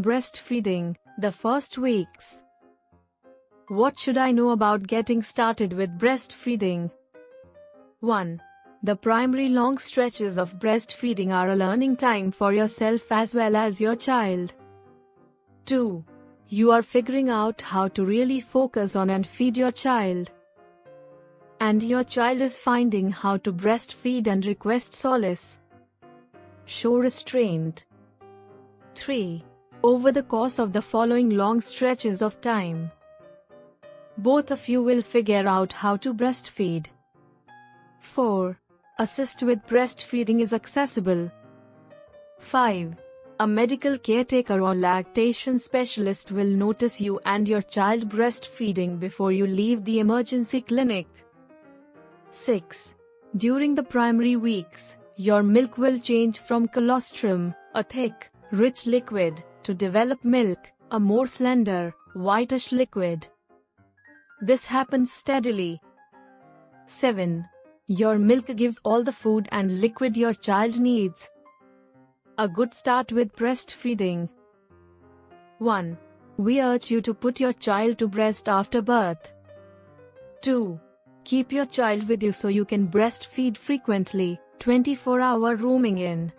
Breastfeeding, the first weeks. What should I know about getting started with breastfeeding? 1. The primary long stretches of breastfeeding are a learning time for yourself as well as your child. 2. You are figuring out how to really focus on and feed your child. And your child is finding how to breastfeed and request solace. Show restraint. 3 over the course of the following long stretches of time. Both of you will figure out how to breastfeed. 4. Assist with breastfeeding is accessible. 5. A medical caretaker or lactation specialist will notice you and your child breastfeeding before you leave the emergency clinic. 6. During the primary weeks, your milk will change from colostrum, a thick, rich liquid, to develop milk, a more slender, whitish liquid. This happens steadily. 7. Your milk gives all the food and liquid your child needs. A good start with breastfeeding. 1. We urge you to put your child to breast after birth. 2. Keep your child with you so you can breastfeed frequently, 24 hour rooming in.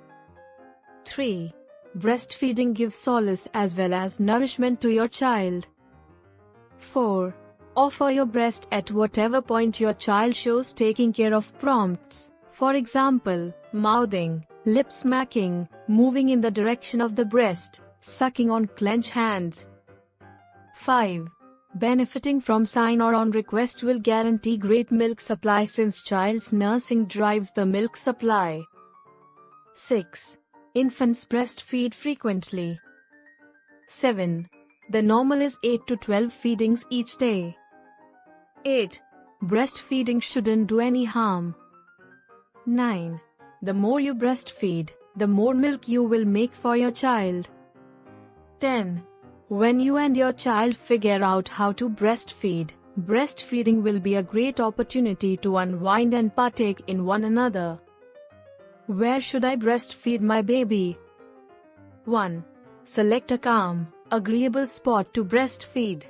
3. Breastfeeding gives solace as well as nourishment to your child. 4. Offer your breast at whatever point your child shows taking care of prompts. For example, mouthing, lip smacking, moving in the direction of the breast, sucking on clenched hands. 5. Benefiting from sign or on request will guarantee great milk supply since child's nursing drives the milk supply. 6. Infants breastfeed frequently. 7. The normal is 8 to 12 feedings each day. 8. Breastfeeding shouldn't do any harm. 9. The more you breastfeed, the more milk you will make for your child. 10. When you and your child figure out how to breastfeed, breastfeeding will be a great opportunity to unwind and partake in one another. Where should I breastfeed my baby? 1. Select a calm, agreeable spot to breastfeed.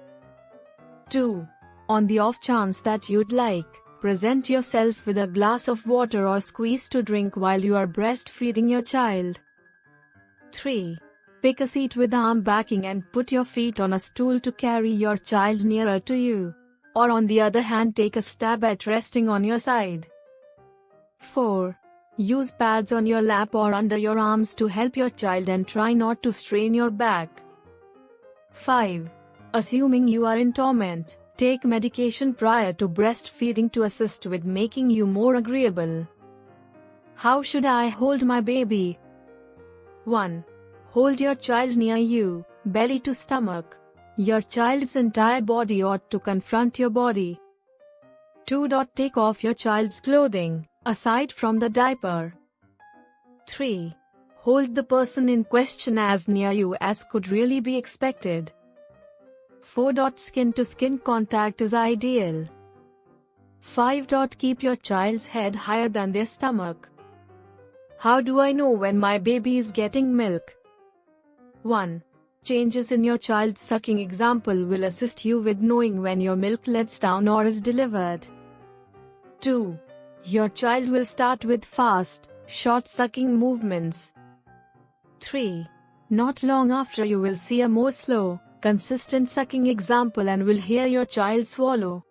2. On the off chance that you'd like, present yourself with a glass of water or squeeze to drink while you are breastfeeding your child. 3. Pick a seat with arm backing and put your feet on a stool to carry your child nearer to you. Or on the other hand take a stab at resting on your side. 4. Use pads on your lap or under your arms to help your child and try not to strain your back. 5. Assuming you are in torment, take medication prior to breastfeeding to assist with making you more agreeable. How should I hold my baby? 1. Hold your child near you, belly to stomach. Your child's entire body ought to confront your body. 2. Take off your child's clothing aside from the diaper. 3. Hold the person in question as near you as could really be expected. 4. Skin to skin contact is ideal. 5. Keep your child's head higher than their stomach. How do I know when my baby is getting milk? 1. Changes in your child's sucking example will assist you with knowing when your milk lets down or is delivered. 2. Your child will start with fast, short sucking movements. 3. Not long after you will see a more slow, consistent sucking example and will hear your child swallow.